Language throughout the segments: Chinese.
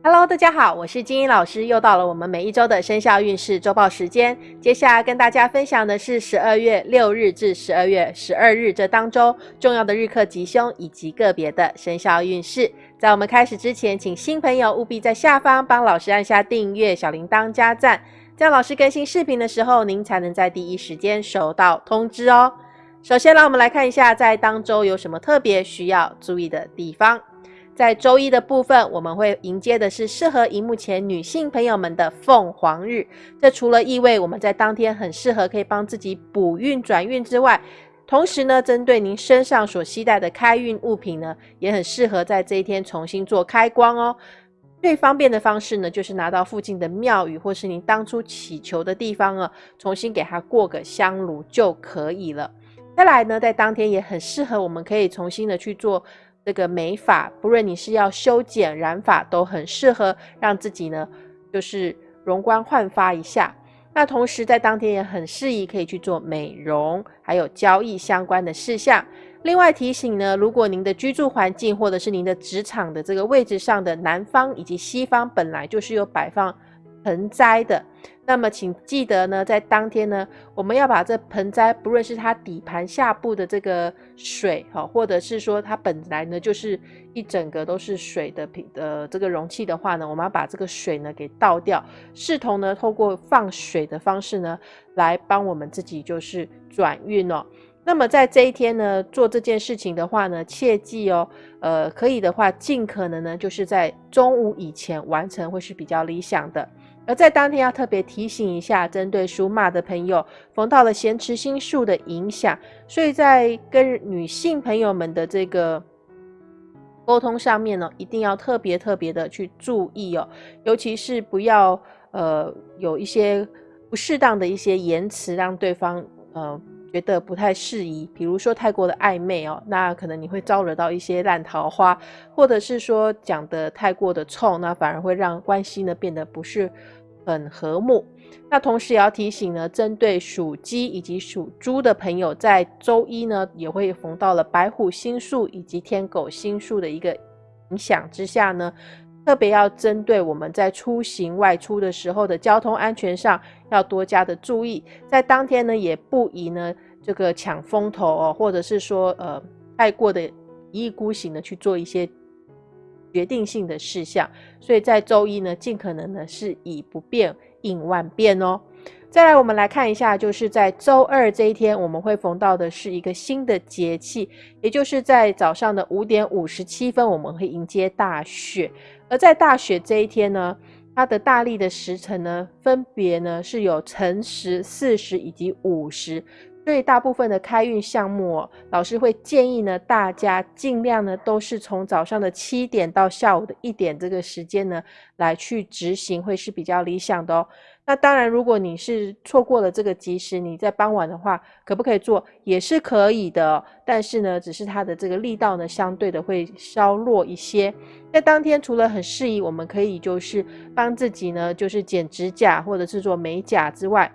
Hello，大家好，我是金英老师，又到了我们每一周的生肖运势周报时间。接下来跟大家分享的是十二月六日至十二月十二日这当周重要的日课吉凶以及个别的生肖运势。在我们开始之前，请新朋友务必在下方帮老师按下订阅、小铃铛加赞，这样老师更新视频的时候，您才能在第一时间收到通知哦。首先，让我们来看一下在当周有什么特别需要注意的地方。在周一的部分，我们会迎接的是适合荧幕前女性朋友们的凤凰日。这除了意味我们在当天很适合可以帮自己补运转运之外，同时呢，针对您身上所携带的开运物品呢，也很适合在这一天重新做开光哦。最方便的方式呢，就是拿到附近的庙宇或是您当初祈求的地方啊，重新给它过个香炉就可以了。再来呢，在当天也很适合，我们可以重新的去做。这个美发，不论你是要修剪、染发，都很适合让自己呢，就是容光焕发一下。那同时在当天也很适宜可以去做美容，还有交易相关的事项。另外提醒呢，如果您的居住环境或者是您的职场的这个位置上的南方以及西方本来就是有摆放。盆栽的，那么请记得呢，在当天呢，我们要把这盆栽，不论是它底盘下部的这个水，哈，或者是说它本来呢就是一整个都是水的瓶的这个容器的话呢，我们要把这个水呢给倒掉，视同呢透过放水的方式呢，来帮我们自己就是转运哦。那么在这一天呢，做这件事情的话呢，切记哦，呃，可以的话，尽可能呢就是在中午以前完成，会是比较理想的。而在当天要特别提醒一下，针对属马的朋友，逢到了咸池星数的影响，所以在跟女性朋友们的这个沟通上面呢，一定要特别特别的去注意哦，尤其是不要呃有一些不适当的一些言辞，让对方呃觉得不太适宜，比如说太过的暧昧哦，那可能你会招惹到一些烂桃花，或者是说讲的太过的冲，那反而会让关系呢变得不是。很和睦。那同时也要提醒呢，针对属鸡以及属猪的朋友，在周一呢也会逢到了白虎星数以及天狗星数的一个影响之下呢，特别要针对我们在出行外出的时候的交通安全上要多加的注意。在当天呢，也不宜呢这个抢风头哦，或者是说呃太过的一意孤行的去做一些。决定性的事项，所以在周一呢，尽可能呢是以不变应万变哦。再来，我们来看一下，就是在周二这一天，我们会逢到的是一个新的节气，也就是在早上的五点五十七分，我们会迎接大雪。而在大雪这一天呢，它的大力的时辰呢，分别呢是有辰时、巳时以及午时。所以大部分的开运项目，老师会建议呢，大家尽量呢都是从早上的七点到下午的一点这个时间呢来去执行，会是比较理想的哦。那当然，如果你是错过了这个吉时，你在傍晚的话，可不可以做也是可以的，但是呢，只是它的这个力道呢相对的会稍弱一些。在当天除了很适宜，我们可以就是帮自己呢就是剪指甲或者是做美甲之外。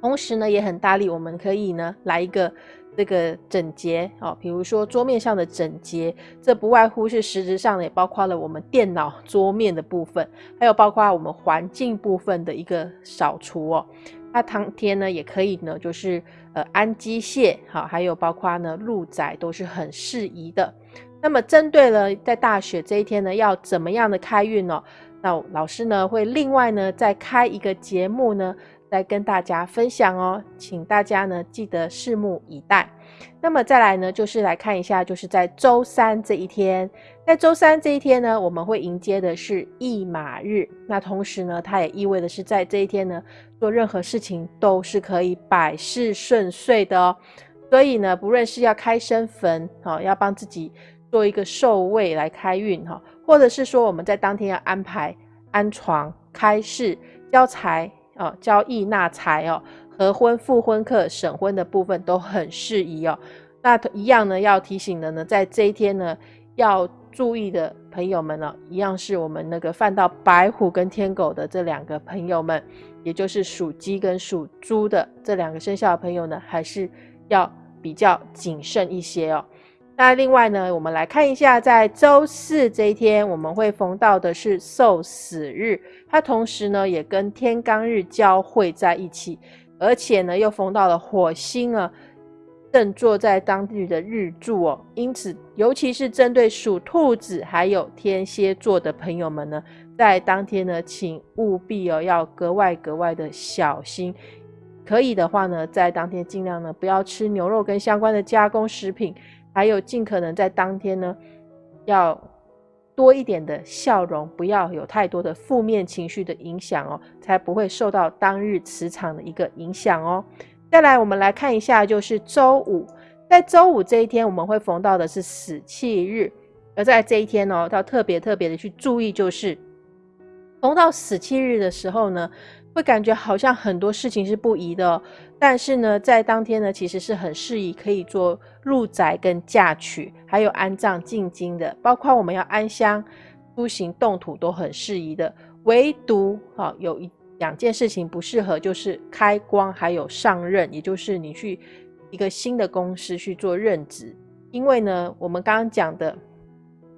同时呢，也很大力，我们可以呢来一个这个整洁哦，比如说桌面上的整洁，这不外乎是实质上的，也包括了我们电脑桌面的部分，还有包括我们环境部分的一个扫除哦。那当天呢，也可以呢，就是呃安机械好，还有包括呢路窄都是很适宜的。那么针对了在大雪这一天呢，要怎么样的开运呢？那老师呢会另外呢再开一个节目呢。来跟大家分享哦，请大家呢记得拭目以待。那么再来呢，就是来看一下，就是在周三这一天，在周三这一天呢，我们会迎接的是驿马日。那同时呢，它也意味的是在这一天呢，做任何事情都是可以百事顺遂的哦。所以呢，不论是要开生坟，好，要帮自己做一个寿位来开运哈，或者是说我们在当天要安排安床、开市、交财。哦，交易纳财哦，合婚、复婚客、省婚的部分都很适宜哦。那一样呢，要提醒的呢，在这一天呢，要注意的朋友们呢，一样是我们那个犯到白虎跟天狗的这两个朋友们，也就是属鸡跟属猪的这两个生肖的朋友呢，还是要比较谨慎一些哦。那另外呢，我们来看一下，在周四这一天，我们会逢到的是受死日，它同时呢也跟天罡日交汇在一起，而且呢又逢到了火星啊，正坐在当日的日柱哦。因此，尤其是针对属兔子还有天蝎座的朋友们呢，在当天呢，请务必哦要格外格外的小心。可以的话呢，在当天尽量呢不要吃牛肉跟相关的加工食品。还有，尽可能在当天呢，要多一点的笑容，不要有太多的负面情绪的影响哦，才不会受到当日磁场的一个影响哦。再来，我们来看一下，就是周五，在周五这一天，我们会逢到的是死气日，而在这一天哦，要特别特别的去注意，就是逢到死气日的时候呢。会感觉好像很多事情是不宜的，但是呢，在当天呢，其实是很适宜可以做入宅跟嫁娶，还有安葬进京的，包括我们要安香、出行动土都很适宜的。唯独哈有一两件事情不适合，就是开光还有上任，也就是你去一个新的公司去做任职，因为呢，我们刚刚讲的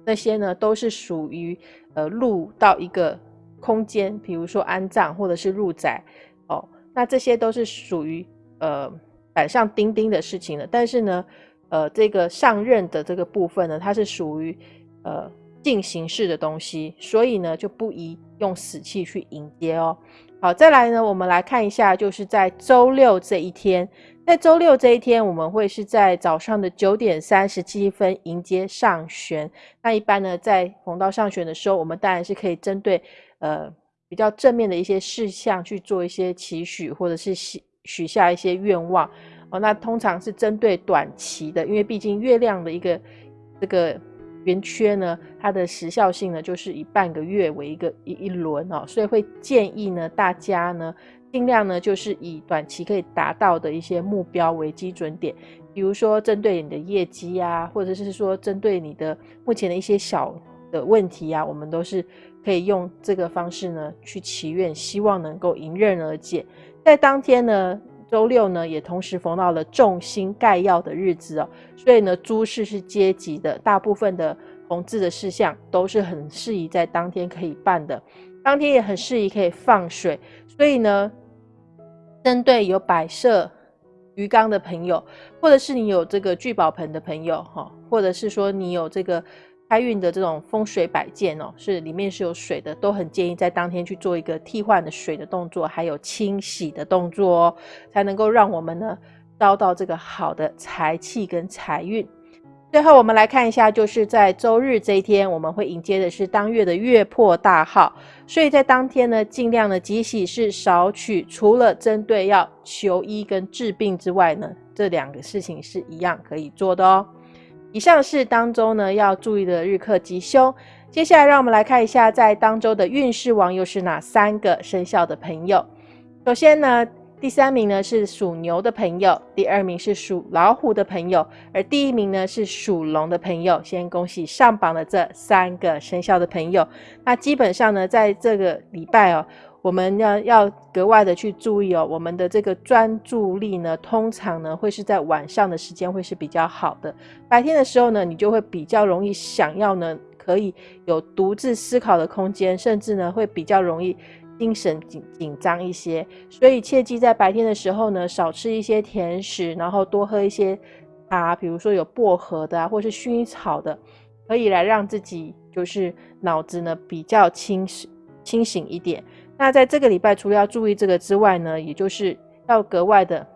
那些呢，都是属于呃入到一个。空间，比如说安葬或者是入宅，哦，那这些都是属于呃板上钉钉的事情了。但是呢，呃，这个上任的这个部分呢，它是属于呃进行式的东西，所以呢就不宜用死气去迎接哦。好，再来呢，我们来看一下，就是在周六这一天，在周六这一天，我们会是在早上的九点三十七分迎接上旋。那一般呢，在逢到上旋的时候，我们当然是可以针对。呃，比较正面的一些事项去做一些期许，或者是许许下一些愿望哦。那通常是针对短期的，因为毕竟月亮的一个这个圆缺呢，它的时效性呢就是以半个月为一个一一轮哦，所以会建议呢大家呢尽量呢就是以短期可以达到的一些目标为基准点，比如说针对你的业绩啊，或者是说针对你的目前的一些小的问题啊，我们都是。可以用这个方式呢去祈愿，希望能够迎刃而解。在当天呢，周六呢也同时逢到了众星盖耀的日子哦，所以呢，诸事是阶级的，大部分的红字的事项都是很适宜在当天可以办的。当天也很适宜可以放水，所以呢，针对有摆设鱼缸的朋友，或者是你有这个聚宝盆的朋友哈，或者是说你有这个。开运的这种风水摆件哦，是里面是有水的，都很建议在当天去做一个替换的水的动作，还有清洗的动作哦，才能够让我们呢招到这个好的财气跟财运。最后我们来看一下，就是在周日这一天，我们会迎接的是当月的月破大号，所以在当天呢，尽量的吉喜是少取，除了针对要求医跟治病之外呢，这两个事情是一样可以做的哦。以上是当周呢要注意的日课吉凶。接下来让我们来看一下，在当周的运势王又是哪三个生肖的朋友。首先呢，第三名呢是属牛的朋友，第二名是属老虎的朋友，而第一名呢是属龙的朋友。先恭喜上榜的这三个生肖的朋友。那基本上呢，在这个礼拜哦。我们要要格外的去注意哦，我们的这个专注力呢，通常呢会是在晚上的时间会是比较好的，白天的时候呢，你就会比较容易想要呢，可以有独自思考的空间，甚至呢会比较容易精神紧紧张一些，所以切记在白天的时候呢，少吃一些甜食，然后多喝一些茶，比如说有薄荷的啊，或是薰衣草的，可以来让自己就是脑子呢比较清醒清醒一点。那在这个礼拜，除了要注意这个之外呢，也就是要格外的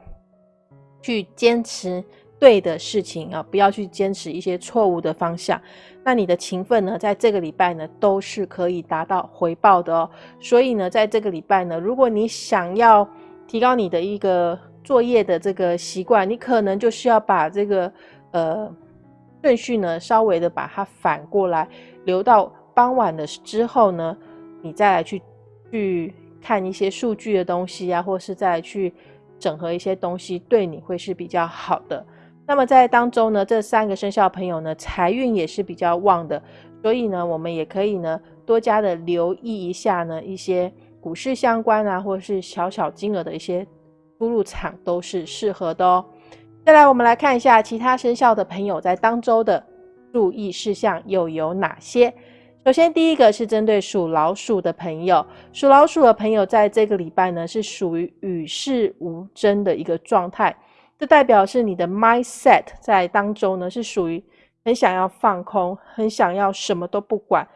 去坚持对的事情啊，不要去坚持一些错误的方向。那你的勤奋呢，在这个礼拜呢，都是可以达到回报的哦。所以呢，在这个礼拜呢，如果你想要提高你的一个作业的这个习惯，你可能就需要把这个呃顺序呢，稍微的把它反过来，留到傍晚的之后呢，你再来去。去看一些数据的东西啊，或是再去整合一些东西，对你会是比较好的。那么在当中呢，这三个生肖朋友呢，财运也是比较旺的，所以呢，我们也可以呢，多加的留意一下呢，一些股市相关啊，或是小小金额的一些出入场都是适合的哦。再来，我们来看一下其他生肖的朋友在当周的注意事项又有哪些。首先，第一个是针对属老鼠的朋友，属老鼠的朋友在这个礼拜呢是属于与世无争的一个状态，这代表是你的 mindset 在当中呢是属于很想要放空，很想要什么都不管，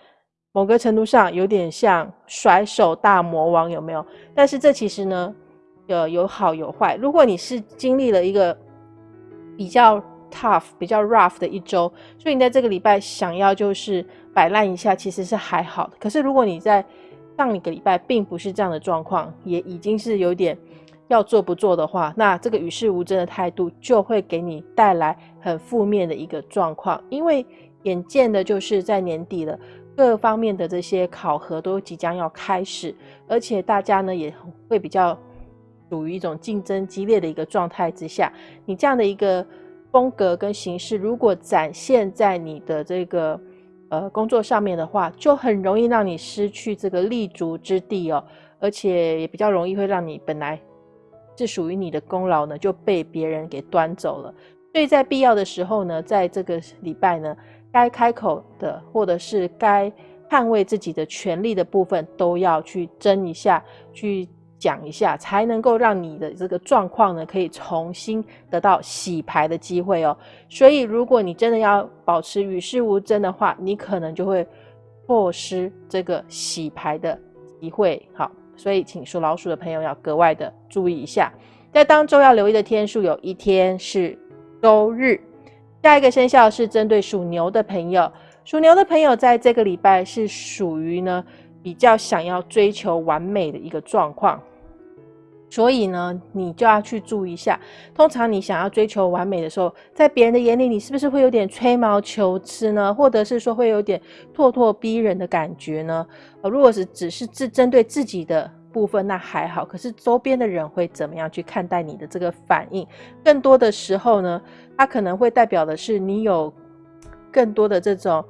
某个程度上有点像甩手大魔王，有没有？但是这其实呢，呃，有好有坏。如果你是经历了一个比较 tough、比较 rough 的一周，所以你在这个礼拜想要就是摆烂一下，其实是还好的。可是如果你在上一个礼拜并不是这样的状况，也已经是有点要做不做的话，那这个与世无争的态度就会给你带来很负面的一个状况。因为眼见的就是在年底了，各方面的这些考核都即将要开始，而且大家呢也会比较。处于一种竞争激烈的一个状态之下，你这样的一个风格跟形式，如果展现在你的这个呃工作上面的话，就很容易让你失去这个立足之地哦，而且也比较容易会让你本来是属于你的功劳呢，就被别人给端走了。所以在必要的时候呢，在这个礼拜呢，该开口的或者是该捍卫自己的权利的部分，都要去争一下，去。讲一下，才能够让你的这个状况呢，可以重新得到洗牌的机会哦。所以，如果你真的要保持与世无争的话，你可能就会错失这个洗牌的机会。好，所以请属老鼠的朋友要格外的注意一下，在当周要留意的天数，有一天是周日。下一个生肖是针对属牛的朋友，属牛的朋友在这个礼拜是属于呢比较想要追求完美的一个状况。所以呢，你就要去注意一下。通常你想要追求完美的时候，在别人的眼里，你是不是会有点吹毛求疵呢？或者是说会有点咄咄逼人的感觉呢？呃，如果是只是自针对自己的部分，那还好。可是周边的人会怎么样去看待你的这个反应？更多的时候呢，它可能会代表的是你有更多的这种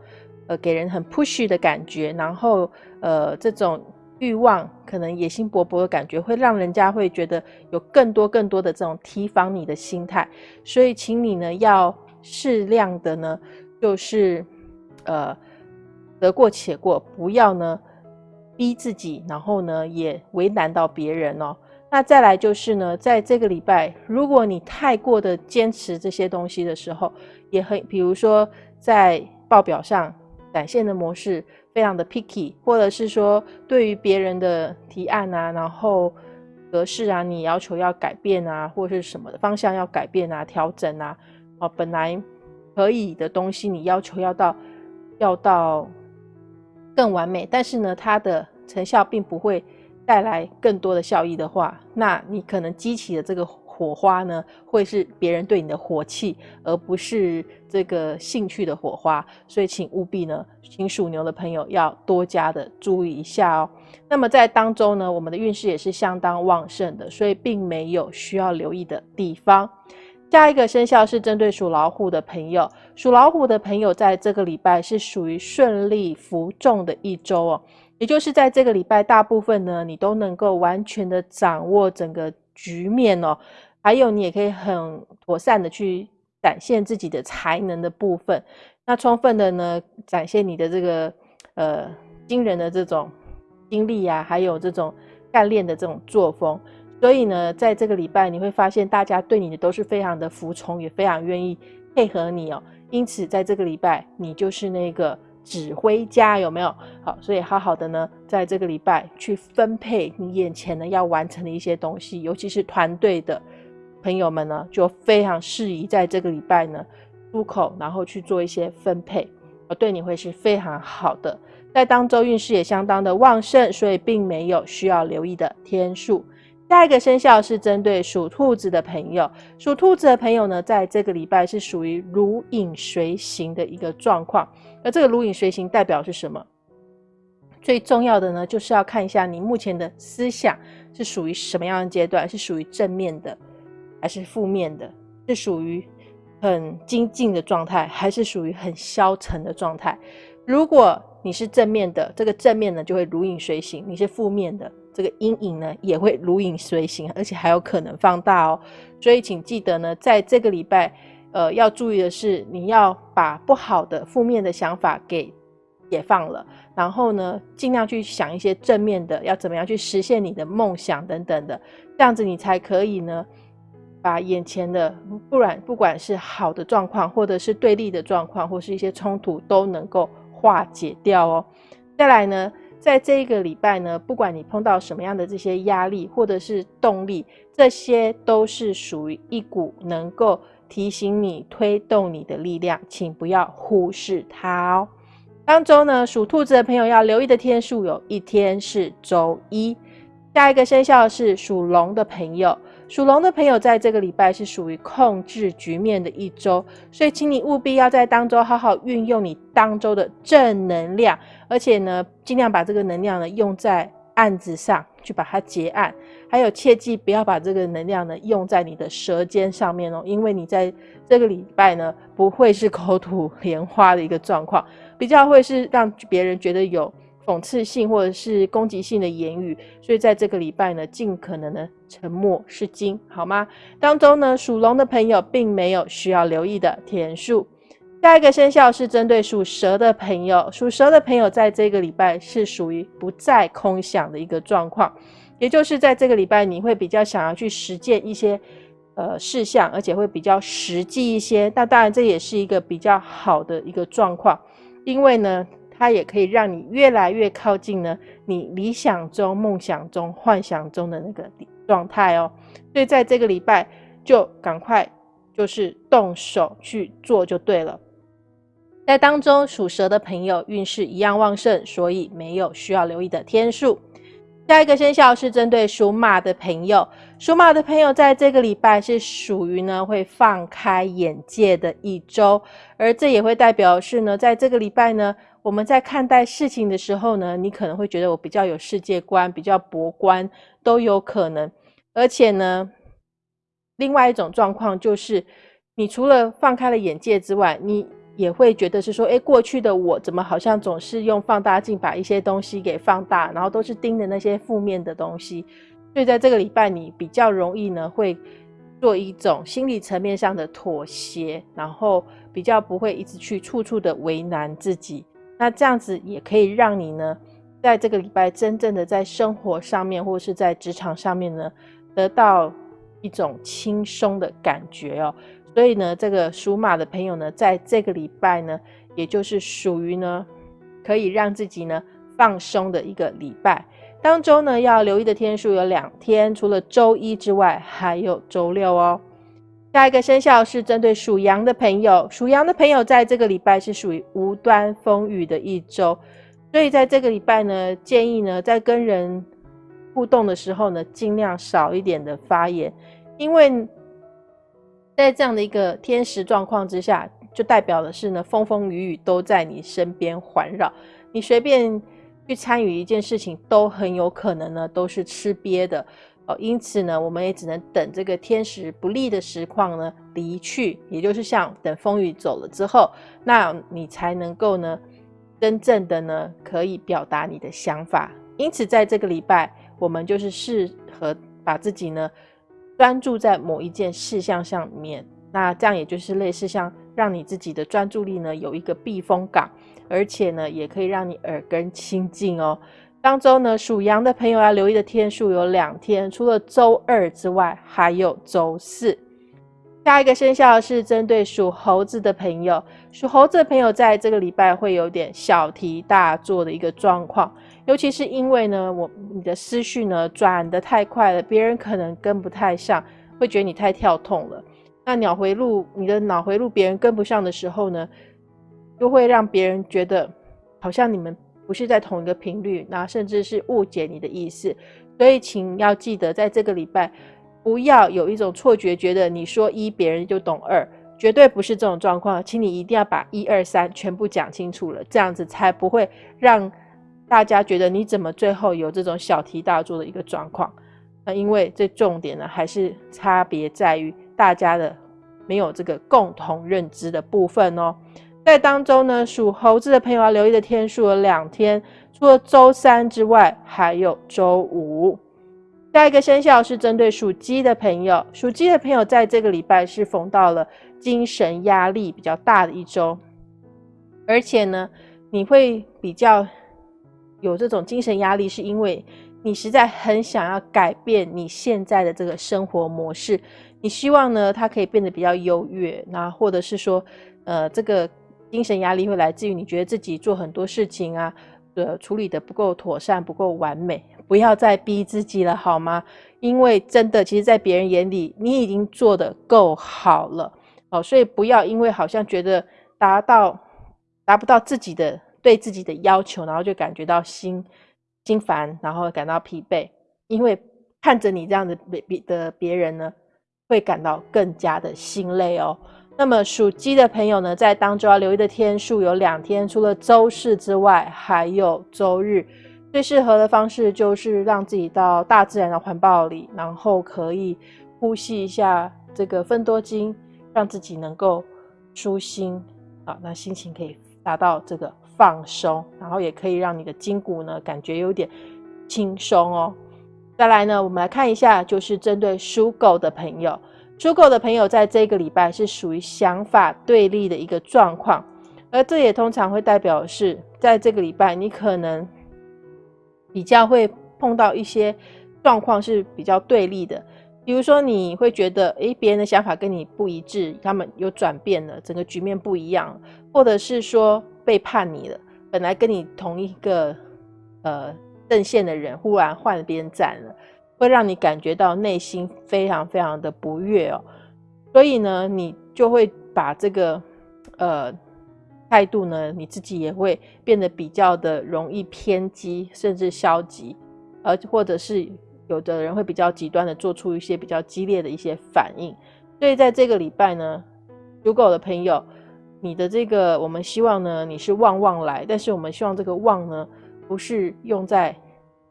呃给人很 push 的感觉，然后呃这种。欲望可能野心勃勃的感觉，会让人家会觉得有更多更多的这种提防你的心态，所以请你呢要适量的呢，就是呃得过且过，不要呢逼自己，然后呢也为难到别人哦。那再来就是呢，在这个礼拜，如果你太过的坚持这些东西的时候，也很，比如说在报表上展现的模式。非常的 picky，或者是说对于别人的提案啊，然后格式啊，你要求要改变啊，或者是什么的方向要改变啊、调整啊，哦，本来可以的东西，你要求要到要到更完美，但是呢，它的成效并不会带来更多的效益的话，那你可能激起的这个。火花呢，会是别人对你的火气，而不是这个兴趣的火花。所以，请务必呢，请属牛的朋友要多加的注意一下哦。那么在当中呢，我们的运势也是相当旺盛的，所以并没有需要留意的地方。下一个生肖是针对属老虎的朋友，属老虎的朋友在这个礼拜是属于顺利服众的一周哦，也就是在这个礼拜，大部分呢，你都能够完全的掌握整个局面哦。还有，你也可以很妥善的去展现自己的才能的部分，那充分的呢展现你的这个呃惊人的这种经历啊，还有这种干练的这种作风。所以呢，在这个礼拜你会发现，大家对你的都是非常的服从，也非常愿意配合你哦。因此，在这个礼拜，你就是那个指挥家，有没有？好，所以好好的呢，在这个礼拜去分配你眼前呢要完成的一些东西，尤其是团队的。朋友们呢，就非常适宜在这个礼拜呢出口，然后去做一些分配，而对你会是非常好的。在当周运势也相当的旺盛，所以并没有需要留意的天数。下一个生肖是针对属兔子的朋友，属兔子的朋友呢，在这个礼拜是属于如影随形的一个状况。那这个如影随形代表是什么？最重要的呢，就是要看一下你目前的思想是属于什么样的阶段，是属于正面的。还是负面的，是属于很精进的状态，还是属于很消沉的状态？如果你是正面的，这个正面呢就会如影随形；你是负面的，这个阴影呢也会如影随形，而且还有可能放大哦。所以请记得呢，在这个礼拜，呃，要注意的是，你要把不好的、负面的想法给解放了，然后呢，尽量去想一些正面的，要怎么样去实现你的梦想等等的，这样子你才可以呢，把眼前的不然不管是好的状况，或者是对立的状况，或是一些冲突，都能够化解掉哦。再来呢。在这一个礼拜呢，不管你碰到什么样的这些压力或者是动力，这些都是属于一股能够提醒你、推动你的力量，请不要忽视它哦。当周呢，属兔子的朋友要留意的天数有一天是周一。下一个生肖是属龙的朋友。属龙的朋友，在这个礼拜是属于控制局面的一周，所以请你务必要在当周好好运用你当周的正能量，而且呢，尽量把这个能量呢用在案子上去把它结案，还有切记不要把这个能量呢用在你的舌尖上面哦，因为你在这个礼拜呢不会是 口吐莲花的一个状况，比较会是让别人觉得有。讽刺性或者是攻击性的言语，所以在这个礼拜呢，尽可能的沉默是金，好吗？当中呢，属龙的朋友并没有需要留意的天数。下一个生肖是针对属蛇的朋友，属蛇的朋友在这个礼拜是属于不再空想的一个状况，也就是在这个礼拜你会比较想要去实践一些呃事项，而且会比较实际一些。那当然这也是一个比较好的一个状况，因为呢。它也可以让你越来越靠近呢，你理想中、梦想中、幻想中的那个状态哦。所以在这个礼拜，就赶快就是动手去做就对了。在当中属蛇的朋友运势一样旺盛，所以没有需要留意的天数。下一个生肖是针对属马的朋友，属马的朋友在这个礼拜是属于呢会放开眼界的一周，而这也会代表是呢，在这个礼拜呢。我们在看待事情的时候呢，你可能会觉得我比较有世界观，比较博观，都有可能。而且呢，另外一种状况就是，你除了放开了眼界之外，你也会觉得是说，哎，过去的我怎么好像总是用放大镜把一些东西给放大，然后都是盯着那些负面的东西。所以在这个礼拜，你比较容易呢，会做一种心理层面上的妥协，然后比较不会一直去处处的为难自己。那这样子也可以让你呢，在这个礼拜真正的在生活上面，或是在职场上面呢，得到一种轻松的感觉哦。所以呢，这个属马的朋友呢，在这个礼拜呢，也就是属于呢，可以让自己呢放松的一个礼拜。当中呢，要留意的天数有两天，除了周一之外，还有周六哦。下一个生肖是针对属羊的朋友，属羊的朋友在这个礼拜是属于无端风雨的一周，所以在这个礼拜呢，建议呢在跟人互动的时候呢，尽量少一点的发言，因为在这样的一个天时状况之下，就代表的是呢风风雨雨都在你身边环绕，你随便去参与一件事情，都很有可能呢都是吃瘪的。哦，因此呢，我们也只能等这个天时不利的实况呢离去，也就是像等风雨走了之后，那你才能够呢真正的呢可以表达你的想法。因此，在这个礼拜，我们就是适合把自己呢专注在某一件事项上面，那这样也就是类似像让你自己的专注力呢有一个避风港，而且呢也可以让你耳根清净哦。当周呢，属羊的朋友要留意的天数有两天，除了周二之外，还有周四。下一个生肖是针对属猴子的朋友，属猴子的朋友在这个礼拜会有点小题大做的一个状况，尤其是因为呢，我你的思绪呢转得太快了，别人可能跟不太上，会觉得你太跳痛了。那脑回路，你的脑回路别人跟不上的时候呢，就会让别人觉得好像你们。不是在同一个频率，那甚至是误解你的意思，所以请要记得，在这个礼拜不要有一种错觉，觉得你说一，别人就懂二，绝对不是这种状况。请你一定要把一二三全部讲清楚了，这样子才不会让大家觉得你怎么最后有这种小题大做的一个状况。那因为这重点呢，还是差别在于大家的没有这个共同认知的部分哦。在当中呢，属猴子的朋友要留意的天数有两天，除了周三之外，还有周五。下一个生肖是针对属鸡的朋友，属鸡的朋友在这个礼拜是逢到了精神压力比较大的一周，而且呢，你会比较有这种精神压力，是因为你实在很想要改变你现在的这个生活模式，你希望呢，它可以变得比较优越，那或者是说，呃，这个精神压力会来自于你觉得自己做很多事情啊，呃，处理的不够妥善，不够完美。不要再逼自己了，好吗？因为真的，其实，在别人眼里，你已经做的够好了，哦，所以不要因为好像觉得达到达不到自己的对自己的要求，然后就感觉到心心烦，然后感到疲惫。因为看着你这样的别别的别人呢，会感到更加的心累哦。那么属鸡的朋友呢，在当周要留意的天数有两天，除了周四之外，还有周日。最适合的方式就是让自己到大自然的环抱里，然后可以呼吸一下这个分多精，让自己能够舒心啊，那心情可以达到这个放松，然后也可以让你的筋骨呢感觉有点轻松哦。再来呢，我们来看一下，就是针对属狗的朋友，属狗的朋友在这个礼拜是属于想法对立的一个状况，而这也通常会代表是在这个礼拜你可能。比较会碰到一些状况是比较对立的，比如说你会觉得，诶，别人的想法跟你不一致，他们有转变了，整个局面不一样，或者是说背叛你了，本来跟你同一个呃阵线的人，忽然换了边站了，会让你感觉到内心非常非常的不悦哦，所以呢，你就会把这个呃。态度呢，你自己也会变得比较的容易偏激，甚至消极，而或者是有的人会比较极端的做出一些比较激烈的一些反应。所以在这个礼拜呢，如果我的朋友，你的这个我们希望呢，你是旺旺来，但是我们希望这个旺呢，不是用在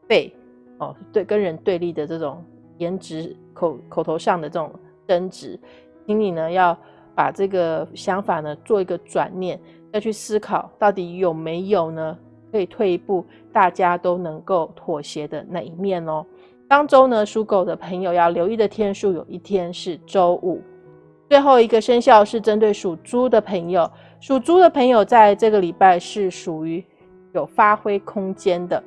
背哦，对，跟人对立的这种颜值口口头上的这种争执，请你呢要把这个想法呢做一个转念。要去思考，到底有没有呢？可以退一步，大家都能够妥协的那一面哦。当周呢，属狗的朋友要留意的天数，有一天是周五。最后一个生肖是针对属猪的朋友，属猪的朋友在这个礼拜是属于有发挥空间的，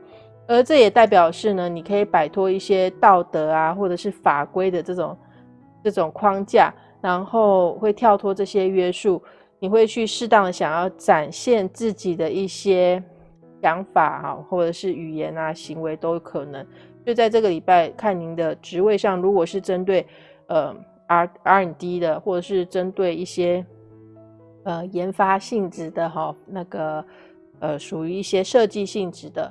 而这也代表是呢，你可以摆脱一些道德啊，或者是法规的这种这种框架，然后会跳脱这些约束。你会去适当的想要展现自己的一些想法哈，或者是语言啊、行为都可能。就在这个礼拜，看您的职位上，如果是针对呃 R R N D 的，或者是针对一些呃研发性质的哈，那个呃属于一些设计性质的，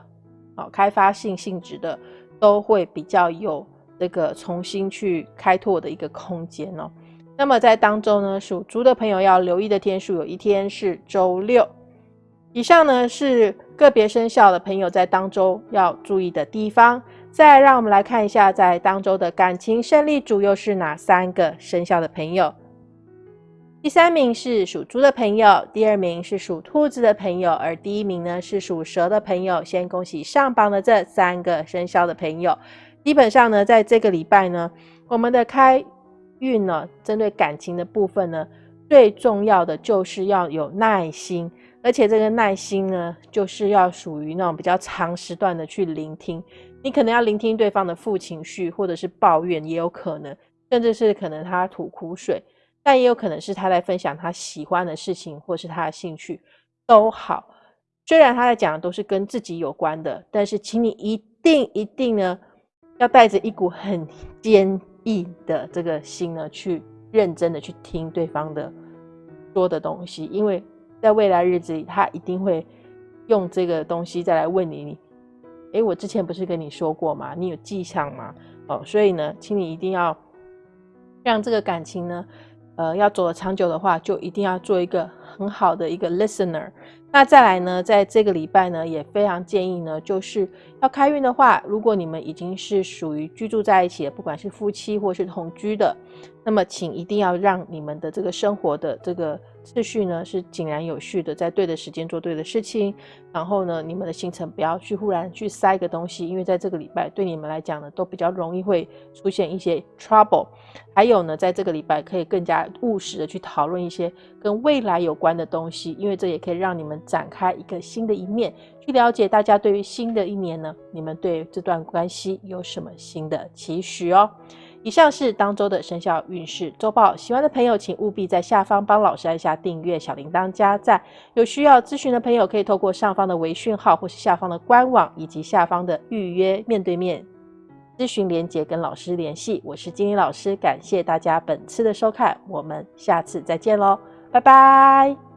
好开发性性质的，都会比较有这个重新去开拓的一个空间哦。那么在当中呢，属猪的朋友要留意的天数有一天是周六。以上呢是个别生肖的朋友在当周要注意的地方。再让我们来看一下，在当周的感情胜利组又是哪三个生肖的朋友？第三名是属猪的朋友，第二名是属兔子的朋友，而第一名呢是属蛇的朋友。先恭喜上榜的这三个生肖的朋友。基本上呢，在这个礼拜呢，我们的开运呢，针对感情的部分呢，最重要的就是要有耐心，而且这个耐心呢，就是要属于那种比较长时段的去聆听。你可能要聆听对方的负情绪，或者是抱怨，也有可能，甚至是可能他吐苦水，但也有可能是他在分享他喜欢的事情，或是他的兴趣都好。虽然他在讲的都是跟自己有关的，但是请你一定一定呢，要带着一股很坚。毅的这个心呢，去认真的去听对方的说的东西，因为在未来日子里，他一定会用这个东西再来问你。你，诶，我之前不是跟你说过吗？你有记上吗？哦，所以呢，请你一定要让这个感情呢，呃，要走得长久的话，就一定要做一个很好的一个 listener。那再来呢，在这个礼拜呢，也非常建议呢，就是要开运的话，如果你们已经是属于居住在一起的，不管是夫妻或是同居的，那么请一定要让你们的这个生活的这个。秩序呢是井然有序的，在对的时间做对的事情。然后呢，你们的行程不要去忽然去塞个东西，因为在这个礼拜对你们来讲呢，都比较容易会出现一些 trouble。还有呢，在这个礼拜可以更加务实的去讨论一些跟未来有关的东西，因为这也可以让你们展开一个新的一面，去了解大家对于新的一年呢，你们对这段关系有什么新的期许哦。以上是当周的生肖运势周报，喜欢的朋友请务必在下方帮老师按下订阅、小铃铛加赞。有需要咨询的朋友可以透过上方的微讯号，或是下方的官网以及下方的预约面对面咨询连结跟老师联系。我是金英老师，感谢大家本次的收看，我们下次再见喽，拜拜。